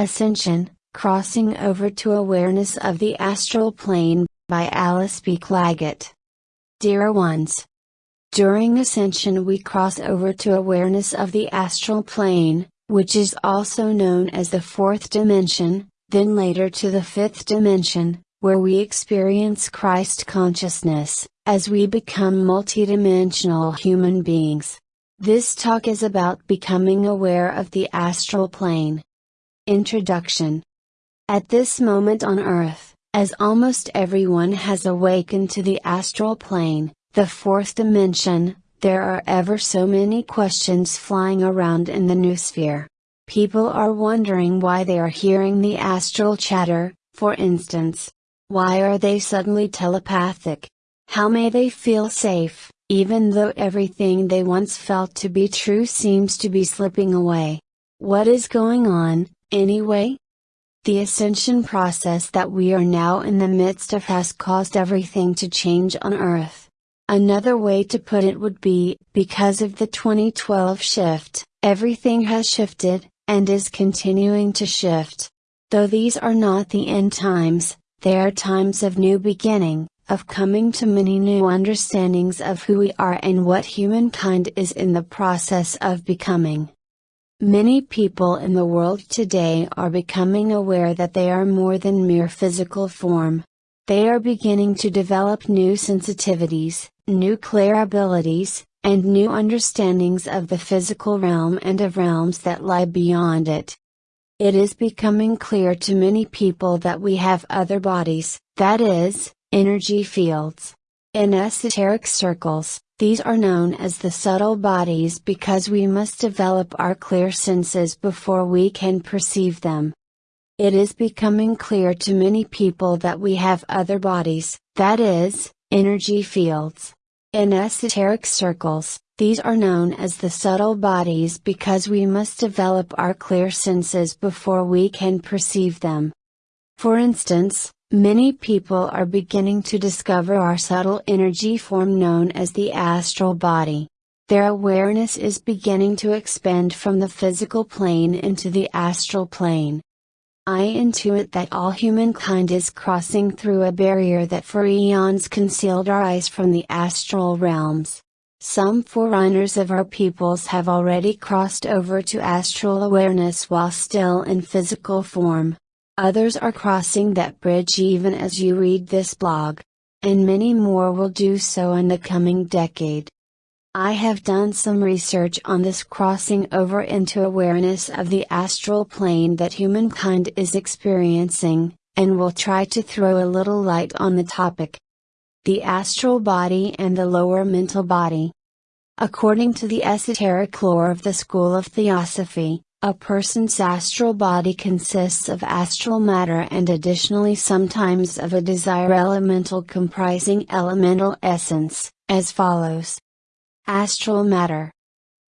Ascension Crossing Over to Awareness of the Astral Plane, by Alice B. Clagett. Dear ones, during ascension we cross over to awareness of the astral plane, which is also known as the fourth dimension, then later to the fifth dimension, where we experience Christ consciousness, as we become multidimensional human beings. This talk is about becoming aware of the astral plane. Introduction At this moment on Earth, as almost everyone has awakened to the astral plane, the fourth dimension, there are ever so many questions flying around in the noosphere. People are wondering why they are hearing the astral chatter, for instance. Why are they suddenly telepathic? How may they feel safe, even though everything they once felt to be true seems to be slipping away. What is going on, anyway? The ascension process that we are now in the midst of has caused everything to change on Earth. Another way to put it would be, because of the 2012 shift, everything has shifted, and is continuing to shift. Though these are not the end times, they are times of new beginning, of coming to many new understandings of who we are and what humankind is in the process of becoming. Many people in the world today are becoming aware that they are more than mere physical form. They are beginning to develop new sensitivities, new clear abilities, and new understandings of the physical realm and of realms that lie beyond it. It is becoming clear to many people that we have other bodies, that is, Energy fields. In esoteric circles, these are known as the subtle bodies because we must develop our clear senses before we can perceive them. It is becoming clear to many people that we have other bodies, that is, energy fields. In esoteric circles, these are known as the subtle bodies because we must develop our clear senses before we can perceive them. For instance, Many people are beginning to discover our subtle energy form known as the astral body. Their awareness is beginning to expand from the physical plane into the astral plane. I intuit that all humankind is crossing through a barrier that for eons concealed our eyes from the astral realms. Some forerunners of our peoples have already crossed over to astral awareness while still in physical form. Others are crossing that bridge even as you read this blog. And many more will do so in the coming decade. I have done some research on this crossing over into awareness of the astral plane that humankind is experiencing, and will try to throw a little light on the topic. The astral body and the lower mental body. According to the esoteric lore of the school of Theosophy, a person's astral body consists of astral matter and additionally sometimes of a desire elemental comprising elemental essence, as follows. Astral matter.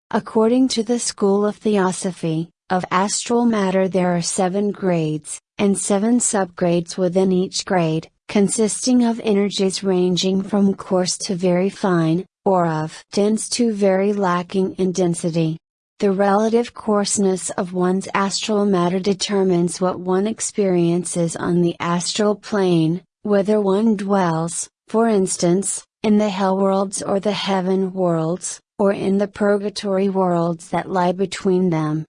According to the school of Theosophy, of astral matter there are seven grades, and seven subgrades within each grade, consisting of energies ranging from coarse to very fine, or of dense to very lacking in density. The relative coarseness of one's astral matter determines what one experiences on the astral plane, whether one dwells, for instance, in the hell worlds or the heaven worlds, or in the purgatory worlds that lie between them.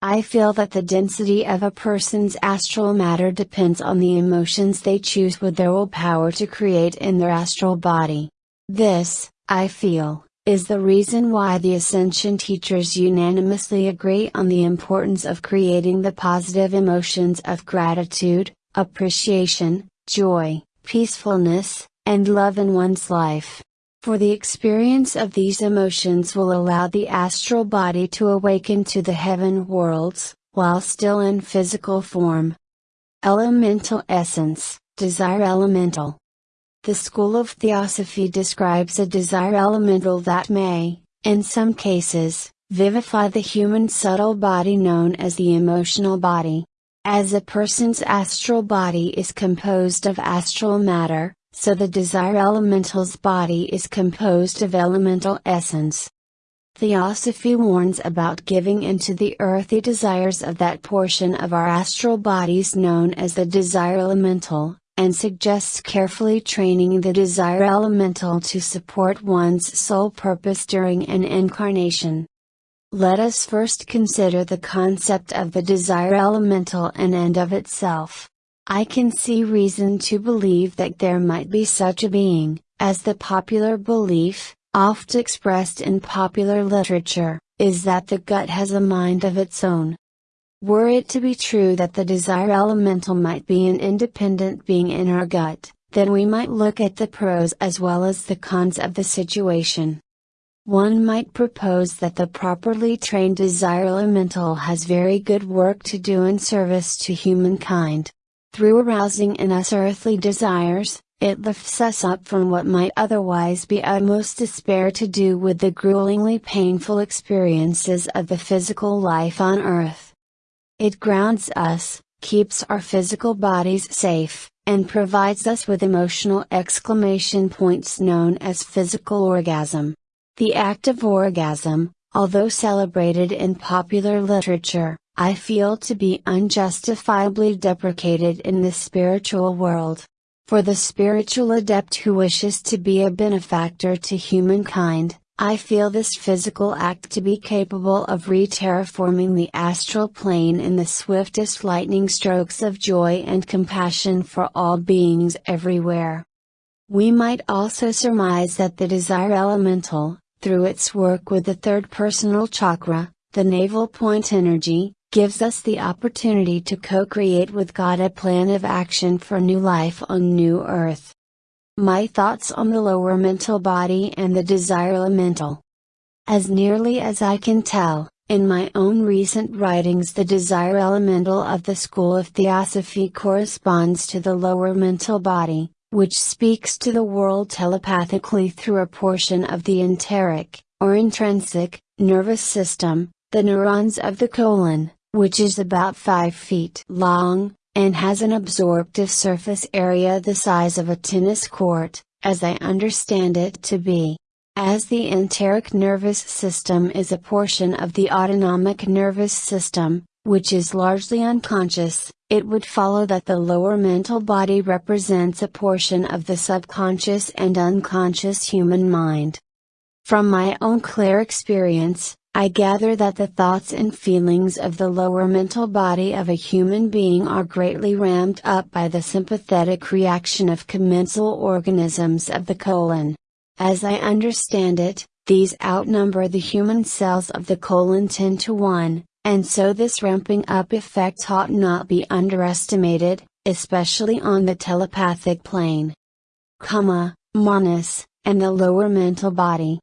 I feel that the density of a person's astral matter depends on the emotions they choose with their willpower to create in their astral body. This, I feel, is the reason why the Ascension teachers unanimously agree on the importance of creating the positive emotions of gratitude, appreciation, joy, peacefulness, and love in one's life. For the experience of these emotions will allow the astral body to awaken to the heaven worlds, while still in physical form. Elemental Essence, Desire Elemental the school of Theosophy describes a desire elemental that may, in some cases, vivify the human subtle body known as the emotional body. As a person's astral body is composed of astral matter, so the desire elemental's body is composed of elemental essence. Theosophy warns about giving into the earthy desires of that portion of our astral bodies known as the desire elemental, and suggests carefully training the desire elemental to support one's sole purpose during an incarnation. Let us first consider the concept of the desire elemental and end of itself. I can see reason to believe that there might be such a being, as the popular belief, oft expressed in popular literature, is that the gut has a mind of its own. Were it to be true that the desire elemental might be an independent being in our gut, then we might look at the pros as well as the cons of the situation. One might propose that the properly trained desire elemental has very good work to do in service to humankind. Through arousing in us earthly desires, it lifts us up from what might otherwise be utmost despair to do with the gruelingly painful experiences of the physical life on earth. It grounds us, keeps our physical bodies safe, and provides us with emotional exclamation points known as physical orgasm. The act of orgasm, although celebrated in popular literature, I feel to be unjustifiably deprecated in the spiritual world. For the spiritual adept who wishes to be a benefactor to humankind, I feel this physical act to be capable of re-terraforming the astral plane in the swiftest lightning strokes of joy and compassion for all beings everywhere. We might also surmise that the desire elemental, through its work with the third personal chakra, the navel point energy, gives us the opportunity to co-create with God a plan of action for new life on new earth. My thoughts on the lower mental body and the desire elemental. As nearly as I can tell, in my own recent writings the desire elemental of the school of Theosophy corresponds to the lower mental body, which speaks to the world telepathically through a portion of the enteric, or intrinsic, nervous system, the neurons of the colon, which is about 5 feet long, and has an absorptive surface area the size of a tennis court, as I understand it to be. As the enteric nervous system is a portion of the autonomic nervous system, which is largely unconscious, it would follow that the lower mental body represents a portion of the subconscious and unconscious human mind. From my own clear experience, I gather that the thoughts and feelings of the lower mental body of a human being are greatly ramped up by the sympathetic reaction of commensal organisms of the colon. As I understand it, these outnumber the human cells of the colon 10 to 1, and so this ramping up effect ought not be underestimated, especially on the telepathic plane. Kama, manas, and the lower mental body.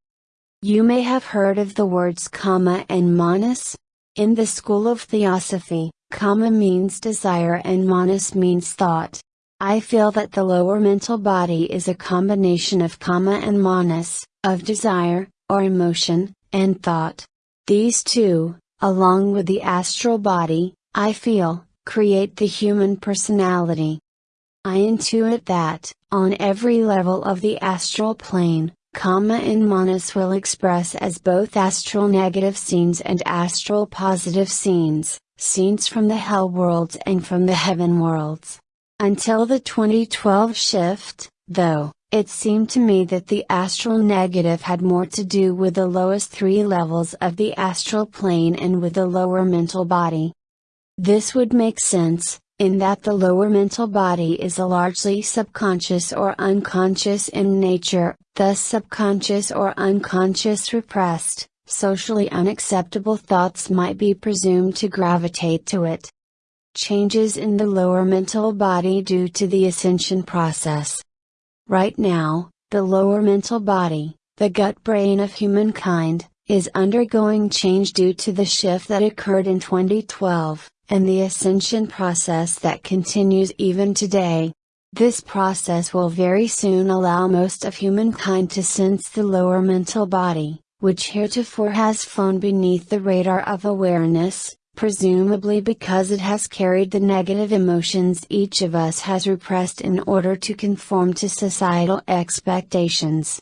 You may have heard of the words kama and manas. In the school of theosophy, kama means desire and manas means thought. I feel that the lower mental body is a combination of kama and manas, of desire, or emotion, and thought. These two, along with the astral body, I feel, create the human personality. I intuit that, on every level of the astral plane, Kama and manas will express as both astral negative scenes and astral positive scenes, scenes from the hell worlds and from the heaven worlds. Until the 2012 shift, though, it seemed to me that the astral negative had more to do with the lowest three levels of the astral plane and with the lower mental body. This would make sense, in that the lower mental body is a largely subconscious or unconscious in nature, thus subconscious or unconscious repressed, socially unacceptable thoughts might be presumed to gravitate to it. Changes in the lower mental body due to the ascension process. Right now, the lower mental body, the gut brain of humankind, is undergoing change due to the shift that occurred in 2012 and the ascension process that continues even today. This process will very soon allow most of humankind to sense the lower mental body, which heretofore has flown beneath the radar of awareness, presumably because it has carried the negative emotions each of us has repressed in order to conform to societal expectations.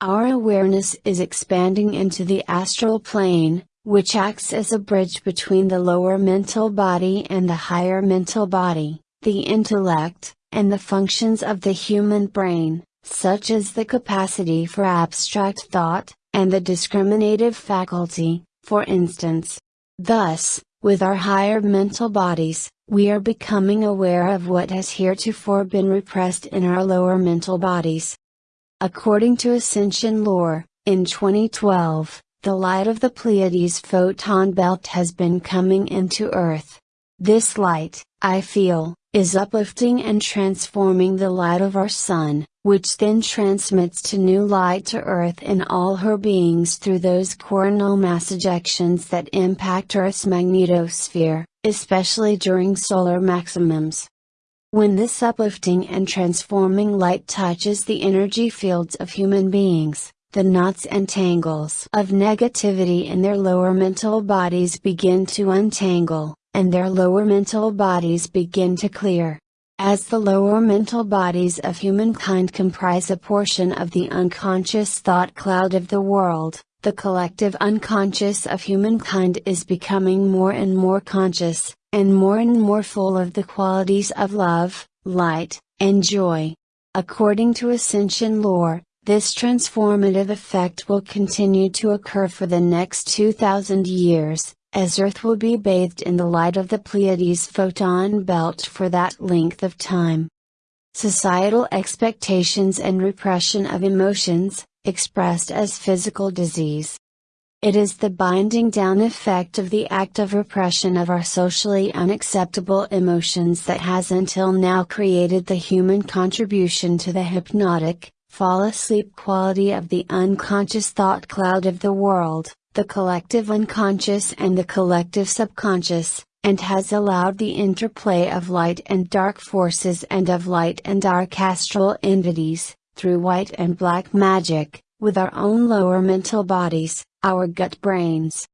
Our awareness is expanding into the astral plane, which acts as a bridge between the lower mental body and the higher mental body, the intellect, and the functions of the human brain, such as the capacity for abstract thought, and the discriminative faculty, for instance. Thus, with our higher mental bodies, we are becoming aware of what has heretofore been repressed in our lower mental bodies. According to Ascension lore, in 2012, the light of the Pleiades photon belt has been coming into Earth. This light, I feel, is uplifting and transforming the light of our Sun, which then transmits to new light to Earth and all her beings through those coronal mass ejections that impact Earth's magnetosphere, especially during solar maximums. When this uplifting and transforming light touches the energy fields of human beings, the knots and tangles of negativity in their lower mental bodies begin to untangle, and their lower mental bodies begin to clear. As the lower mental bodies of humankind comprise a portion of the unconscious thought cloud of the world, the collective unconscious of humankind is becoming more and more conscious, and more and more full of the qualities of love, light, and joy. According to Ascension lore, this transformative effect will continue to occur for the next 2000 years, as Earth will be bathed in the light of the Pleiades photon belt for that length of time. Societal expectations and repression of emotions, expressed as physical disease. It is the binding down effect of the act of repression of our socially unacceptable emotions that has until now created the human contribution to the hypnotic, fall asleep quality of the unconscious thought cloud of the world, the collective unconscious and the collective subconscious, and has allowed the interplay of light and dark forces and of light and dark astral entities, through white and black magic, with our own lower mental bodies, our gut brains,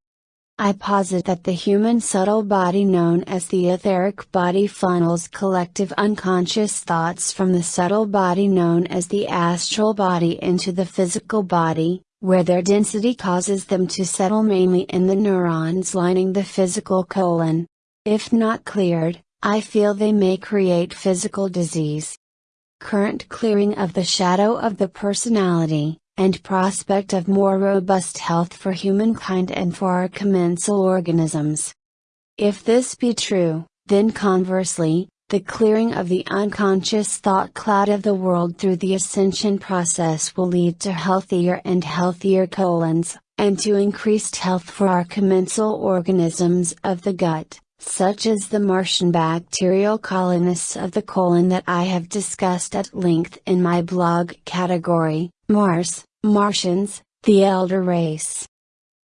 I posit that the human subtle body known as the etheric body funnels collective unconscious thoughts from the subtle body known as the astral body into the physical body, where their density causes them to settle mainly in the neurons lining the physical colon. If not cleared, I feel they may create physical disease. Current clearing of the shadow of the personality, and prospect of more robust health for humankind and for our commensal organisms. If this be true, then conversely, the clearing of the unconscious thought cloud of the world through the ascension process will lead to healthier and healthier colons, and to increased health for our commensal organisms of the gut, such as the Martian bacterial colonists of the colon that I have discussed at length in my blog category, Mars, Martians, the elder race.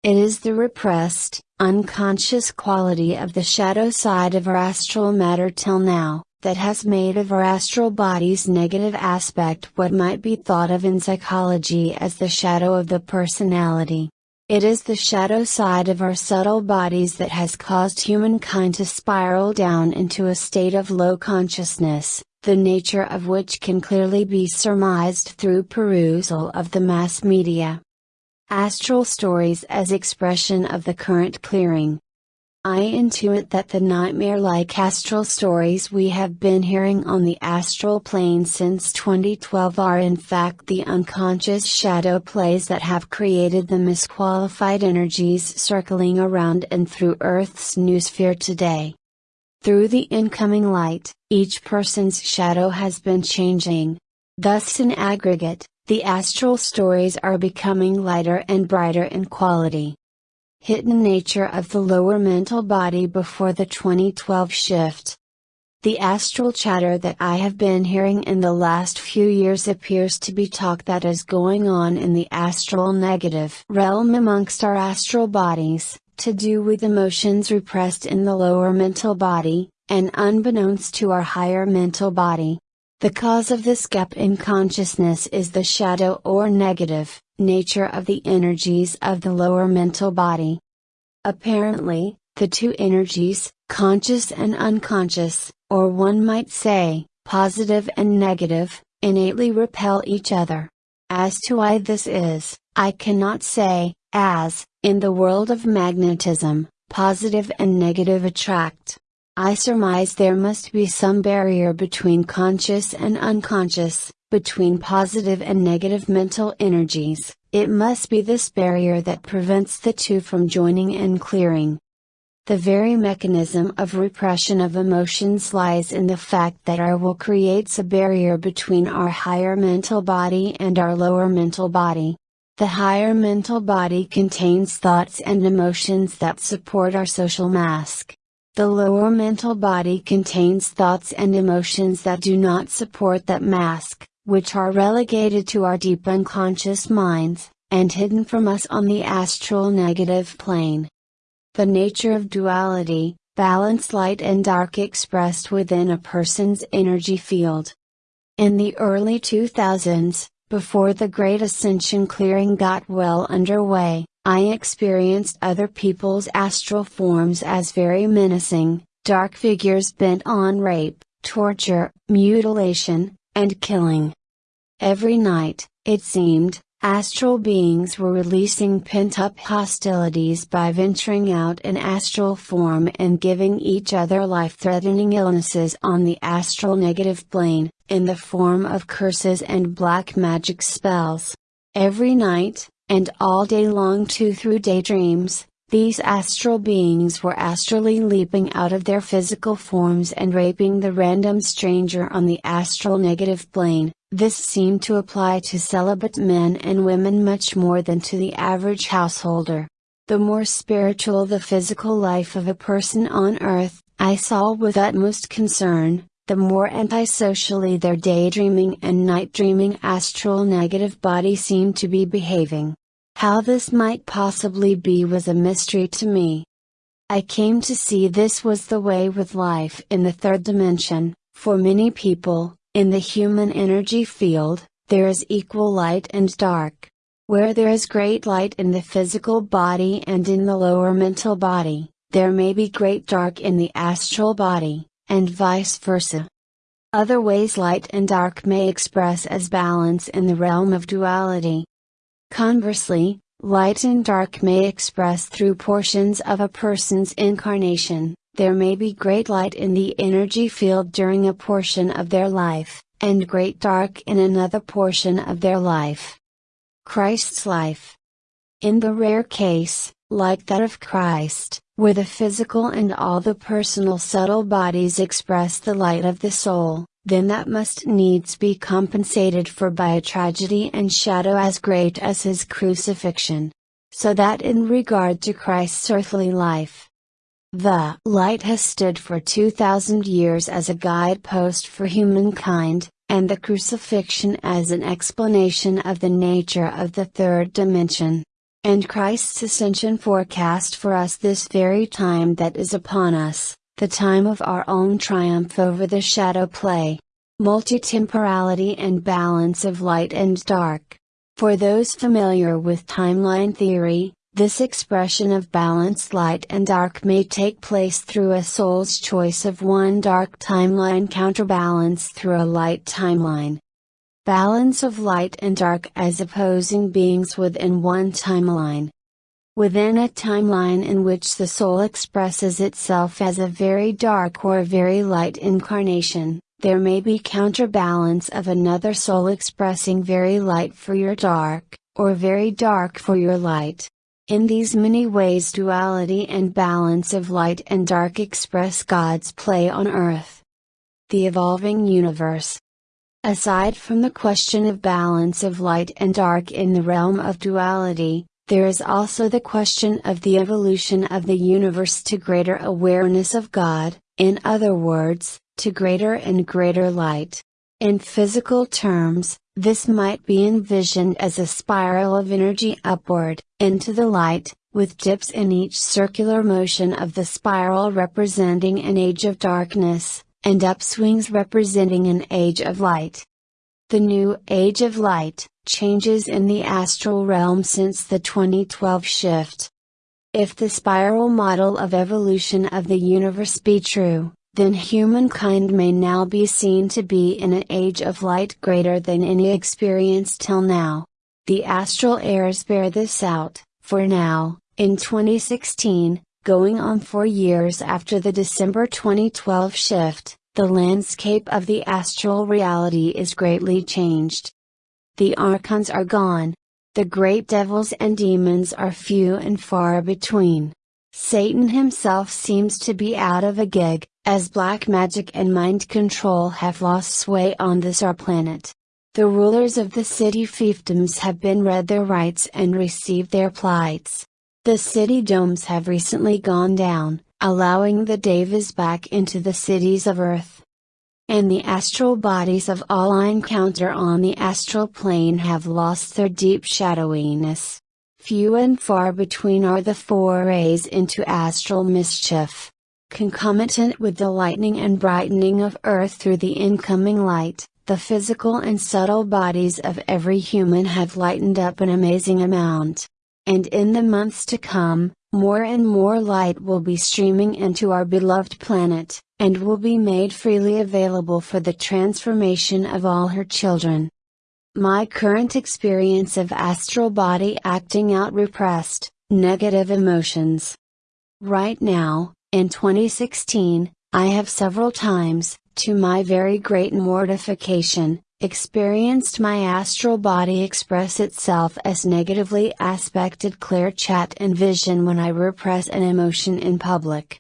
It is the repressed, unconscious quality of the shadow side of our astral matter till now, that has made of our astral body's negative aspect what might be thought of in psychology as the shadow of the personality. It is the shadow side of our subtle bodies that has caused humankind to spiral down into a state of low consciousness, the nature of which can clearly be surmised through perusal of the mass media. Astral stories as expression of the current clearing. I intuit that the nightmare like astral stories we have been hearing on the astral plane since 2012 are in fact the unconscious shadow plays that have created the misqualified energies circling around and through Earth's noosphere today. Through the incoming light, each person's shadow has been changing. Thus, in aggregate, the astral stories are becoming lighter and brighter in quality. Hidden nature of the lower mental body before the 2012 shift. The astral chatter that I have been hearing in the last few years appears to be talk that is going on in the astral negative realm amongst our astral bodies, to do with emotions repressed in the lower mental body, and unbeknownst to our higher mental body. The cause of this gap in consciousness is the shadow or negative, nature of the energies of the lower mental body. Apparently, the two energies, conscious and unconscious, or one might say, positive and negative, innately repel each other. As to why this is, I cannot say, as, in the world of magnetism, positive and negative attract. I surmise there must be some barrier between conscious and unconscious, between positive and negative mental energies, it must be this barrier that prevents the two from joining and clearing. The very mechanism of repression of emotions lies in the fact that our will creates a barrier between our higher mental body and our lower mental body. The higher mental body contains thoughts and emotions that support our social mask. The lower mental body contains thoughts and emotions that do not support that mask, which are relegated to our deep unconscious minds, and hidden from us on the astral negative plane. The nature of duality, balance light and dark expressed within a person's energy field. In the early 2000s, before the Great Ascension clearing got well underway, I experienced other people's astral forms as very menacing, dark figures bent on rape, torture, mutilation, and killing. Every night, it seemed, Astral beings were releasing pent up hostilities by venturing out in astral form and giving each other life threatening illnesses on the astral negative plane, in the form of curses and black magic spells. Every night, and all day long too through daydreams, these astral beings were astrally leaping out of their physical forms and raping the random stranger on the astral negative plane, this seemed to apply to celibate men and women much more than to the average householder. The more spiritual the physical life of a person on earth, I saw with utmost concern, the more antisocially their daydreaming and night dreaming astral negative body seemed to be behaving. How this might possibly be was a mystery to me. I came to see this was the way with life in the third dimension, for many people, in the human energy field, there is equal light and dark. Where there is great light in the physical body and in the lower mental body, there may be great dark in the astral body, and vice versa. Other ways light and dark may express as balance in the realm of duality. Conversely, light and dark may express through portions of a person's incarnation, there may be great light in the energy field during a portion of their life, and great dark in another portion of their life. Christ's life. In the rare case, like that of Christ, where the physical and all the personal subtle bodies express the light of the soul, then that must needs be compensated for by a tragedy and shadow as great as his crucifixion. So that in regard to Christ's earthly life, the light has stood for 2000 years as a guidepost for humankind, and the crucifixion as an explanation of the nature of the third dimension. And Christ's ascension forecast for us this very time that is upon us, the time of our own triumph over the shadow play. Multitemporality and balance of light and dark. For those familiar with timeline theory, this expression of balanced light and dark may take place through a soul's choice of one dark timeline counterbalanced through a light timeline. Balance of light and dark as opposing beings within one timeline. Within a timeline in which the soul expresses itself as a very dark or very light incarnation, there may be counterbalance of another soul expressing very light for your dark, or very dark for your light. In these many ways duality and balance of light and dark express God's play on earth. The evolving universe. Aside from the question of balance of light and dark in the realm of duality, there is also the question of the evolution of the universe to greater awareness of God, in other words, to greater and greater light. In physical terms, this might be envisioned as a spiral of energy upward, into the light, with dips in each circular motion of the spiral representing an age of darkness, and upswings representing an age of light. The new age of light, changes in the astral realm since the 2012 shift. If the spiral model of evolution of the universe be true, then humankind may now be seen to be in an age of light greater than any experienced till now. The astral airs bear this out, for now, in 2016, going on four years after the December 2012 shift, the landscape of the astral reality is greatly changed. The archons are gone. The great devils and demons are few and far between. Satan himself seems to be out of a gig, as black magic and mind control have lost sway on this our planet. The rulers of the city fiefdoms have been read their rights and received their plights. The city domes have recently gone down, allowing the devas back into the cities of earth. And the astral bodies of all I encounter on the astral plane have lost their deep shadowiness. Few and far between are the forays into astral mischief. Concomitant with the lightening and brightening of Earth through the incoming light, the physical and subtle bodies of every human have lightened up an amazing amount. And in the months to come, more and more light will be streaming into our beloved planet, and will be made freely available for the transformation of all her children. My current experience of astral body acting out repressed, negative emotions. Right now, in 2016, I have several times, to my very great mortification, experienced my astral body express itself as negatively aspected clear chat and vision when I repress an emotion in public.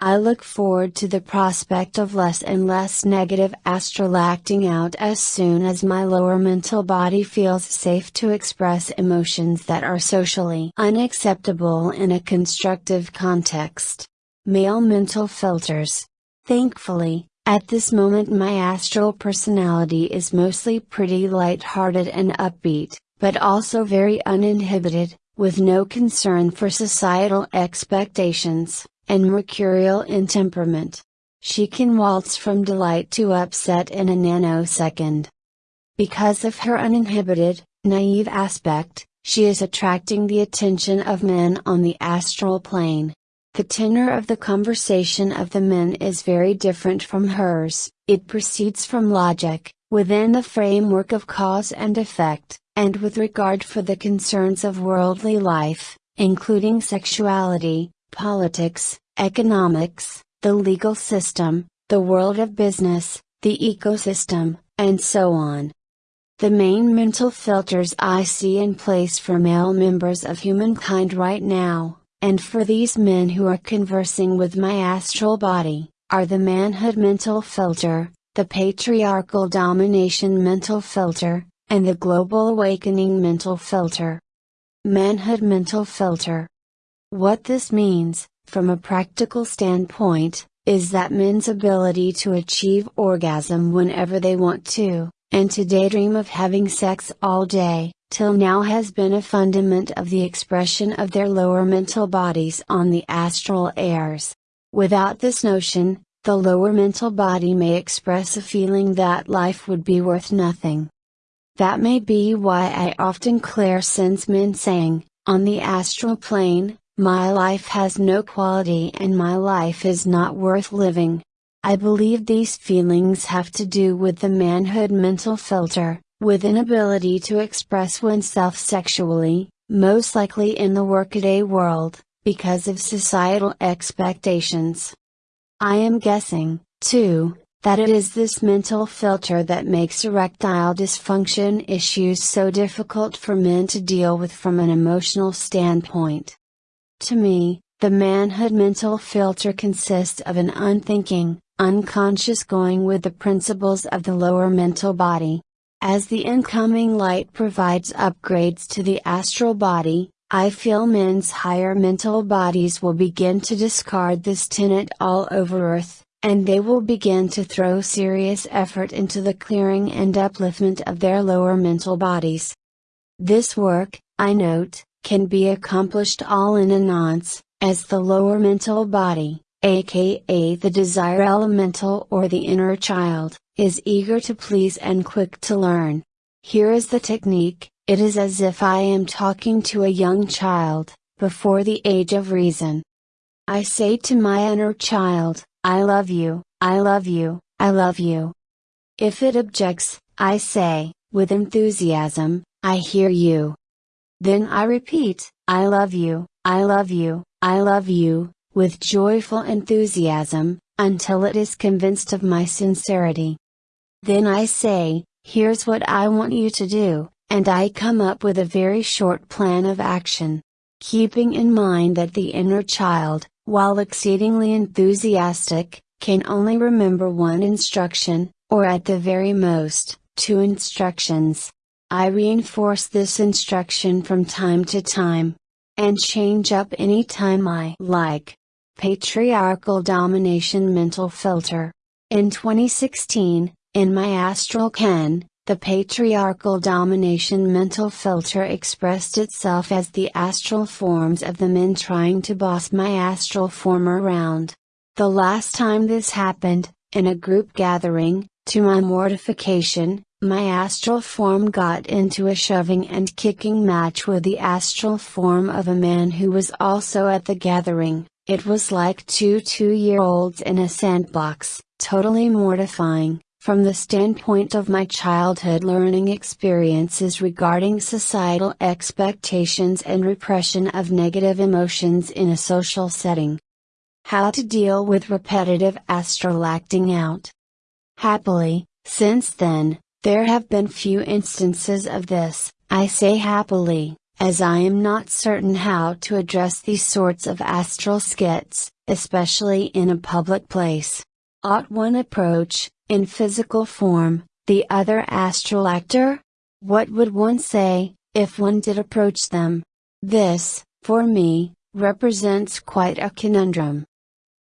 I look forward to the prospect of less and less negative astral acting out as soon as my lower mental body feels safe to express emotions that are socially unacceptable in a constructive context. Male mental filters. Thankfully, at this moment my astral personality is mostly pretty light-hearted and upbeat, but also very uninhibited, with no concern for societal expectations, and mercurial in temperament. She can waltz from delight to upset in a nanosecond. Because of her uninhibited, naive aspect, she is attracting the attention of men on the astral plane. The tenor of the conversation of the men is very different from hers, it proceeds from logic, within the framework of cause and effect, and with regard for the concerns of worldly life, including sexuality, politics, economics, the legal system, the world of business, the ecosystem, and so on. The main mental filters I see in place for male members of humankind right now and for these men who are conversing with my astral body, are the manhood mental filter, the patriarchal domination mental filter, and the global awakening mental filter. Manhood mental filter. What this means, from a practical standpoint, is that men's ability to achieve orgasm whenever they want to, and to daydream of having sex all day, till now has been a fundament of the expression of their lower mental bodies on the astral airs. Without this notion, the lower mental body may express a feeling that life would be worth nothing. That may be why I often clear sense men saying, on the astral plane, my life has no quality and my life is not worth living. I believe these feelings have to do with the manhood mental filter, with inability to express oneself sexually, most likely in the workaday world, because of societal expectations. I am guessing, too, that it is this mental filter that makes erectile dysfunction issues so difficult for men to deal with from an emotional standpoint. To me, the manhood mental filter consists of an unthinking, unconscious going with the principles of the lower mental body, as the incoming light provides upgrades to the astral body, I feel men's higher mental bodies will begin to discard this tenet all over Earth, and they will begin to throw serious effort into the clearing and upliftment of their lower mental bodies. This work, I note, can be accomplished all in a nonce, as the lower mental body, aka the desire elemental or the inner child, is eager to please and quick to learn. Here is the technique, it is as if I am talking to a young child, before the age of reason. I say to my inner child, I love you, I love you, I love you. If it objects, I say, with enthusiasm, I hear you. Then I repeat, I love you, I love you, I love you, with joyful enthusiasm, until it is convinced of my sincerity. Then I say, here's what I want you to do, and I come up with a very short plan of action. Keeping in mind that the inner child, while exceedingly enthusiastic, can only remember one instruction, or at the very most, two instructions. I reinforce this instruction from time to time. And change up any time I like. Patriarchal Domination Mental Filter. In 2016, in my astral can, the patriarchal domination mental filter expressed itself as the astral forms of the men trying to boss my astral form around. The last time this happened, in a group gathering, to my mortification, my astral form got into a shoving and kicking match with the astral form of a man who was also at the gathering. It was like two two year olds in a sandbox, totally mortifying, from the standpoint of my childhood learning experiences regarding societal expectations and repression of negative emotions in a social setting. How to deal with repetitive astral acting out. Happily, since then, there have been few instances of this, I say happily, as I am not certain how to address these sorts of astral skits, especially in a public place. Ought one approach, in physical form, the other astral actor? What would one say, if one did approach them? This, for me, represents quite a conundrum.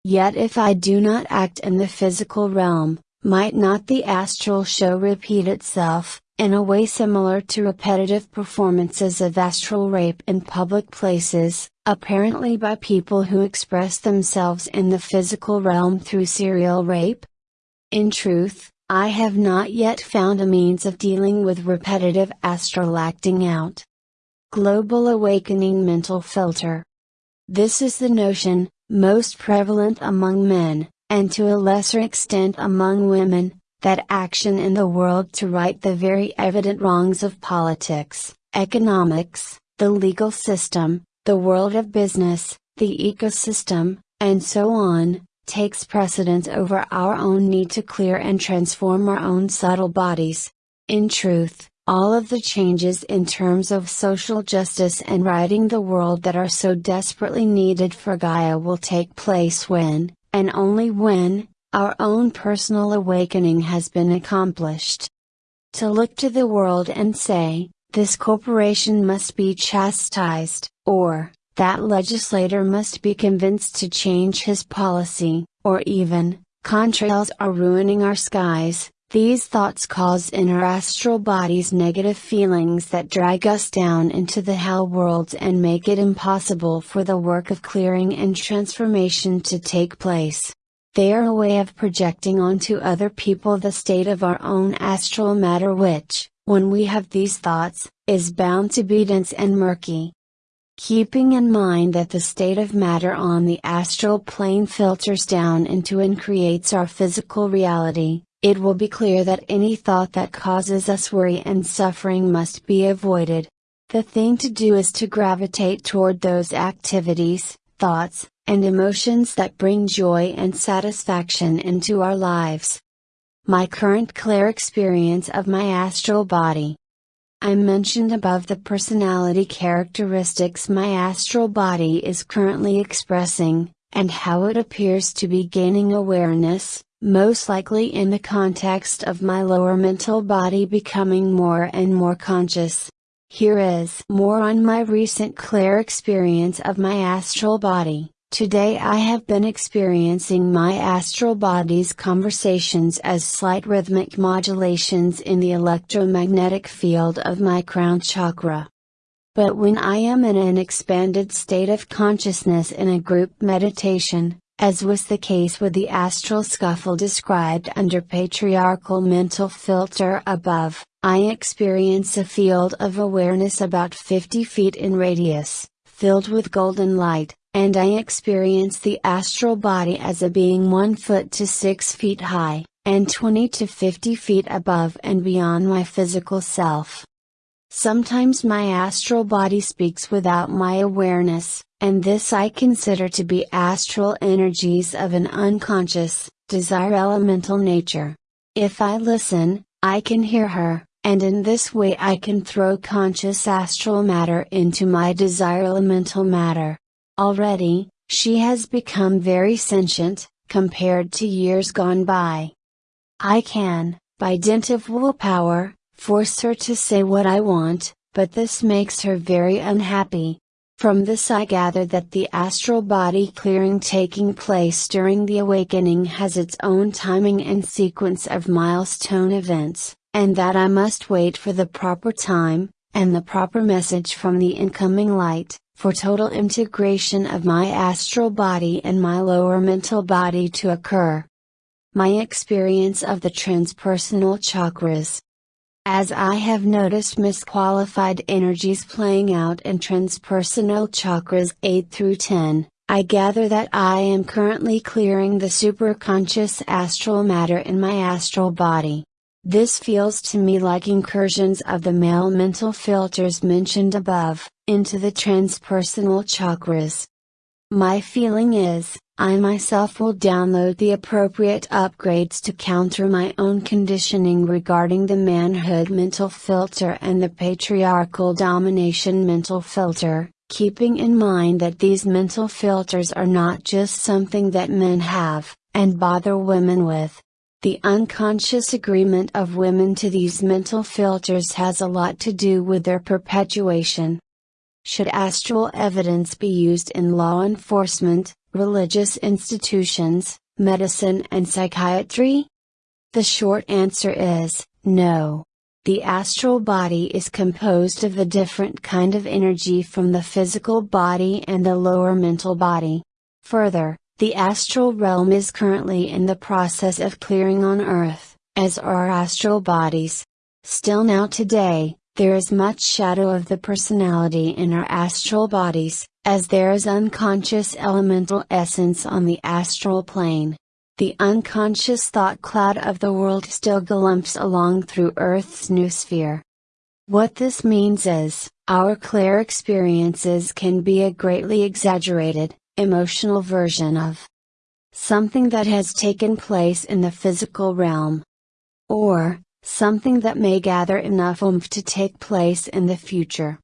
Yet if I do not act in the physical realm, might not the astral show repeat itself, in a way similar to repetitive performances of astral rape in public places, apparently by people who express themselves in the physical realm through serial rape? In truth, I have not yet found a means of dealing with repetitive astral acting out. Global Awakening Mental Filter. This is the notion, most prevalent among men, and to a lesser extent among women, that action in the world to right the very evident wrongs of politics, economics, the legal system, the world of business, the ecosystem, and so on, takes precedence over our own need to clear and transform our own subtle bodies. In truth, all of the changes in terms of social justice and righting the world that are so desperately needed for Gaia will take place when, and only when, our own personal awakening has been accomplished. To look to the world and say, this corporation must be chastised, or, that legislator must be convinced to change his policy, or even, contrails are ruining our skies, these thoughts cause in our astral bodies negative feelings that drag us down into the hell worlds and make it impossible for the work of clearing and transformation to take place. They are a way of projecting onto other people the state of our own astral matter which, when we have these thoughts, is bound to be dense and murky. Keeping in mind that the state of matter on the astral plane filters down into and creates our physical reality, it will be clear that any thought that causes us worry and suffering must be avoided. The thing to do is to gravitate toward those activities, thoughts, and emotions that bring joy and satisfaction into our lives. My current clear experience of my astral body. I mentioned above the personality characteristics my astral body is currently expressing, and how it appears to be gaining awareness, most likely in the context of my lower mental body becoming more and more conscious. Here is more on my recent clear experience of my astral body. Today I have been experiencing my astral body's conversations as slight rhythmic modulations in the electromagnetic field of my crown chakra. But when I am in an expanded state of consciousness in a group meditation, as was the case with the astral scuffle described under patriarchal mental filter above, I experience a field of awareness about 50 feet in radius, filled with golden light, and I experience the astral body as a being 1 foot to 6 feet high, and 20 to 50 feet above and beyond my physical self. Sometimes my astral body speaks without my awareness, and this I consider to be astral energies of an unconscious, desire elemental nature. If I listen, I can hear her, and in this way I can throw conscious astral matter into my desire elemental matter. Already, she has become very sentient, compared to years gone by. I can, by dint of willpower, force her to say what I want, but this makes her very unhappy. From this I gather that the astral body clearing taking place during the awakening has its own timing and sequence of milestone events, and that I must wait for the proper time, and the proper message from the incoming light, for total integration of my astral body and my lower mental body to occur. My experience of the transpersonal chakras. As I have noticed misqualified energies playing out in transpersonal chakras 8 through 10, I gather that I am currently clearing the superconscious astral matter in my astral body. This feels to me like incursions of the male mental filters mentioned above, into the transpersonal chakras. My feeling is, I myself will download the appropriate upgrades to counter my own conditioning regarding the manhood mental filter and the patriarchal domination mental filter, keeping in mind that these mental filters are not just something that men have, and bother women with, the unconscious agreement of women to these mental filters has a lot to do with their perpetuation. Should astral evidence be used in law enforcement, religious institutions, medicine and psychiatry? The short answer is, no. The astral body is composed of a different kind of energy from the physical body and the lower mental body. Further, the astral realm is currently in the process of clearing on Earth, as are astral bodies. Still now today, there is much shadow of the personality in our astral bodies, as there is unconscious elemental essence on the astral plane. The unconscious thought cloud of the world still galumps along through Earth's noosphere. What this means is, our clear experiences can be a greatly exaggerated, emotional version of something that has taken place in the physical realm. Or, something that may gather enough oomph to take place in the future.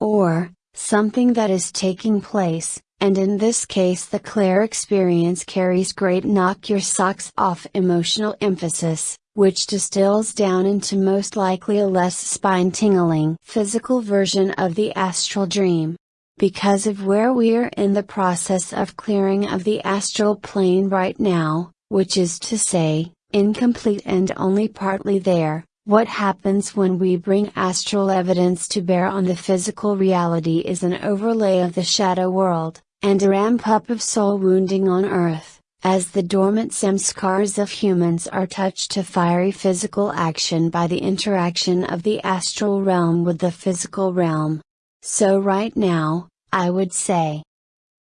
Or, something that is taking place, and in this case the clear experience carries great knock your socks off emotional emphasis, which distills down into most likely a less spine tingling physical version of the astral dream. Because of where we're in the process of clearing of the astral plane right now, which is to say, incomplete and only partly there, what happens when we bring astral evidence to bear on the physical reality is an overlay of the shadow world, and a ramp up of soul wounding on earth, as the dormant samskars of humans are touched to fiery physical action by the interaction of the astral realm with the physical realm. So right now, I would say.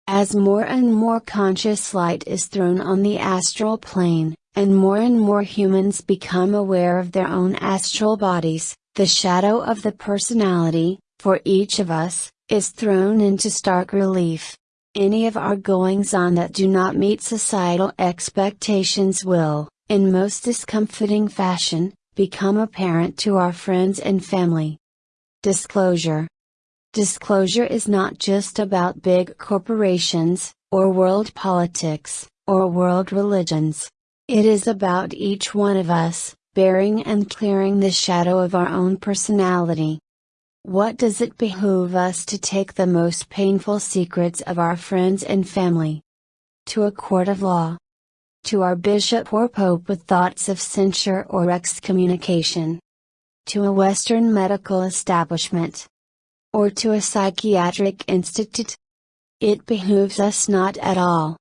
As more and more conscious light is thrown on the astral plane, and more and more humans become aware of their own astral bodies, the shadow of the personality, for each of us, is thrown into stark relief. Any of our goings on that do not meet societal expectations will, in most discomfiting fashion, become apparent to our friends and family. Disclosure Disclosure is not just about big corporations, or world politics, or world religions. It is about each one of us, bearing and clearing the shadow of our own personality. What does it behoove us to take the most painful secrets of our friends and family? To a court of law. To our bishop or pope with thoughts of censure or excommunication. To a Western medical establishment or to a psychiatric institute? It behooves us not at all.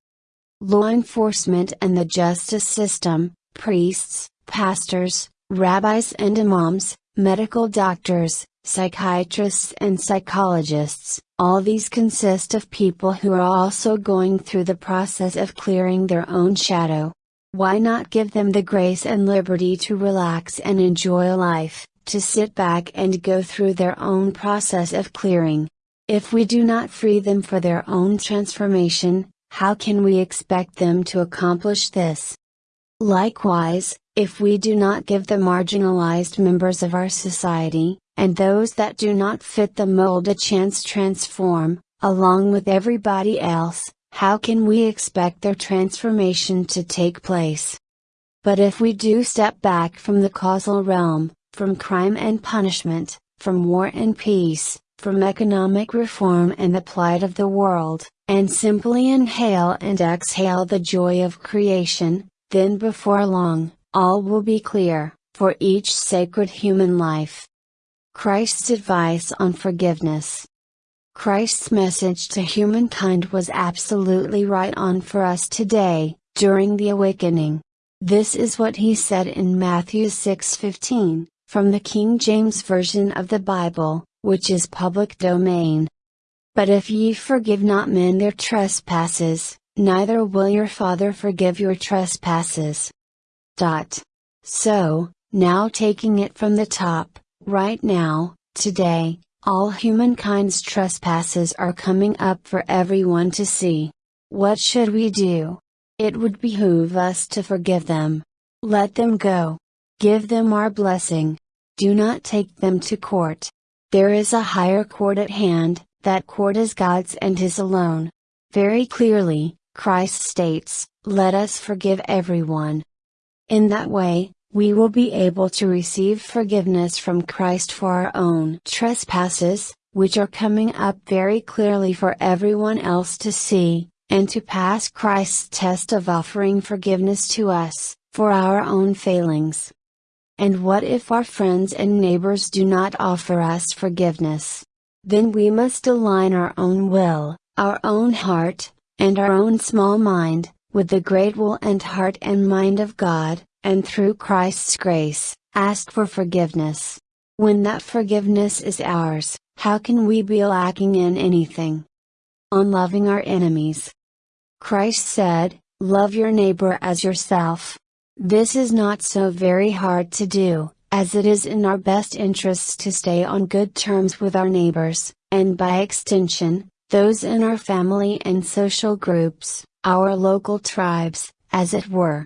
Law enforcement and the justice system, priests, pastors, rabbis and imams, medical doctors, psychiatrists and psychologists, all these consist of people who are also going through the process of clearing their own shadow. Why not give them the grace and liberty to relax and enjoy life, to sit back and go through their own process of clearing? If we do not free them for their own transformation, how can we expect them to accomplish this? Likewise, if we do not give the marginalized members of our society, and those that do not fit the mold a chance to transform, along with everybody else, how can we expect their transformation to take place? But if we do step back from the causal realm, from crime and punishment, from war and peace, from economic reform and the plight of the world, and simply inhale and exhale the joy of creation, then before long, all will be clear, for each sacred human life. Christ's advice on forgiveness. Christ's message to humankind was absolutely right on for us today, during the awakening. This is what he said in Matthew 6:15, from the King James Version of the Bible, which is public domain. But if ye forgive not men their trespasses, neither will your Father forgive your trespasses. Dot. So, now taking it from the top, right now, today, all humankind's trespasses are coming up for everyone to see. What should we do? It would behoove us to forgive them. Let them go. Give them our blessing. Do not take them to court. There is a higher court at hand, that court is God's and His alone. Very clearly, Christ states, Let us forgive everyone. In that way, we will be able to receive forgiveness from Christ for our own trespasses, which are coming up very clearly for everyone else to see, and to pass Christ's test of offering forgiveness to us, for our own failings. And what if our friends and neighbors do not offer us forgiveness? Then we must align our own will, our own heart, and our own small mind, with the great will and heart and mind of God, and through Christ's grace, ask for forgiveness. When that forgiveness is ours, how can we be lacking in anything? On loving our enemies. Christ said, Love your neighbor as yourself. This is not so very hard to do, as it is in our best interests to stay on good terms with our neighbors, and by extension, those in our family and social groups, our local tribes, as it were.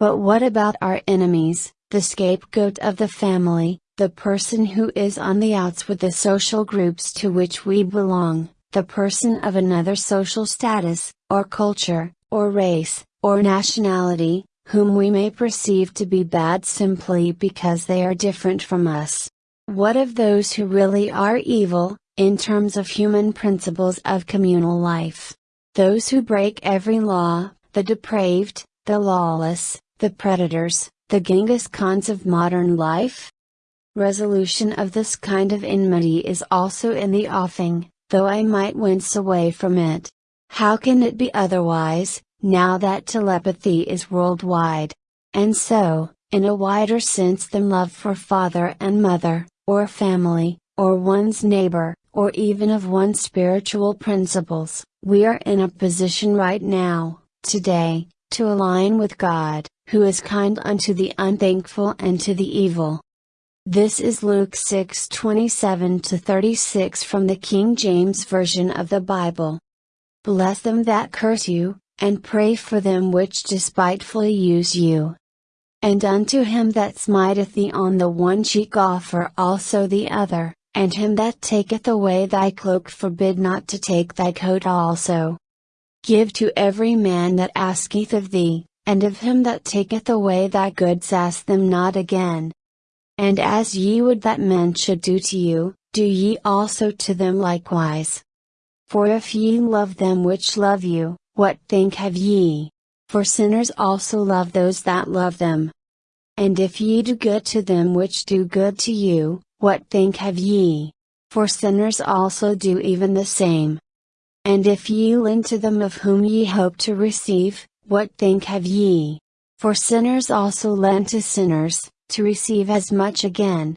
But what about our enemies, the scapegoat of the family, the person who is on the outs with the social groups to which we belong, the person of another social status, or culture, or race, or nationality, whom we may perceive to be bad simply because they are different from us? What of those who really are evil, in terms of human principles of communal life? Those who break every law, the depraved, the lawless, the predators, the Genghis Khans of modern life? Resolution of this kind of enmity is also in the offing, though I might wince away from it. How can it be otherwise, now that telepathy is worldwide? And so, in a wider sense than love for father and mother, or family, or one's neighbor, or even of one's spiritual principles, we are in a position right now, today, to align with God, who is kind unto the unthankful and to the evil. This is Luke 6 27 36 from the King James Version of the Bible. Bless them that curse you, and pray for them which despitefully use you. And unto him that smiteth thee on the one cheek offer also the other, and him that taketh away thy cloak forbid not to take thy coat also. Give to every man that asketh of thee, and of him that taketh away thy goods ask them not again. And as ye would that men should do to you, do ye also to them likewise. For if ye love them which love you, what think have ye? For sinners also love those that love them. And if ye do good to them which do good to you, what think have ye? For sinners also do even the same. And if ye lend to them of whom ye hope to receive, what think have ye? For sinners also lend to sinners, to receive as much again.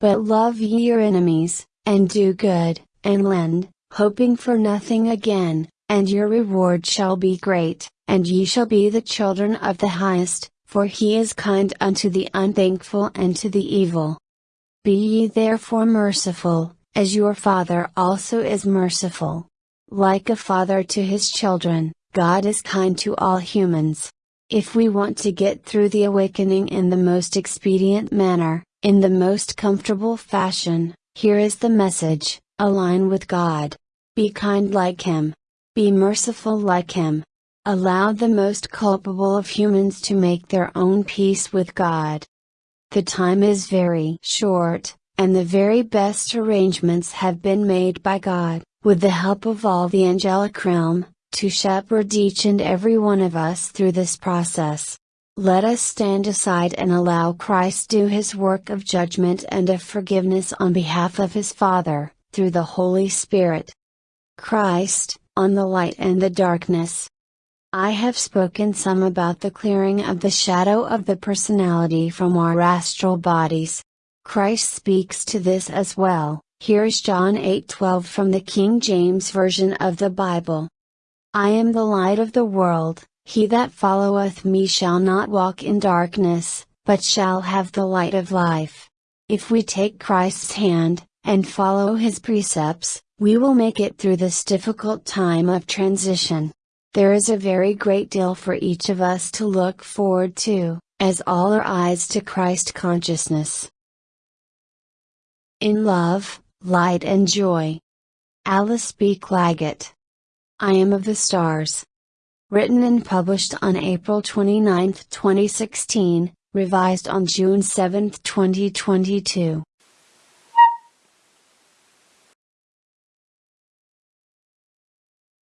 But love ye your enemies, and do good, and lend, hoping for nothing again, and your reward shall be great, and ye shall be the children of the highest, for he is kind unto the unthankful and to the evil. Be ye therefore merciful, as your Father also is merciful. Like a father to his children, God is kind to all humans. If we want to get through the awakening in the most expedient manner, in the most comfortable fashion, here is the message align with God. Be kind like Him. Be merciful like Him. Allow the most culpable of humans to make their own peace with God. The time is very short, and the very best arrangements have been made by God, with the help of all the angelic realm, to shepherd each and every one of us through this process. Let us stand aside and allow Christ do His work of judgment and of forgiveness on behalf of His Father, through the Holy Spirit. Christ, on the light and the darkness, I have spoken some about the clearing of the shadow of the personality from our astral bodies. Christ speaks to this as well. Here is John 8:12 from the King James Version of the Bible. I am the light of the world, he that followeth me shall not walk in darkness, but shall have the light of life. If we take Christ's hand, and follow his precepts, we will make it through this difficult time of transition. There is a very great deal for each of us to look forward to, as all our eyes to Christ consciousness. In love, light and joy. Alice B. Clagett. I am of the stars. Written and published on April 29, 2016, revised on June 7, 2022.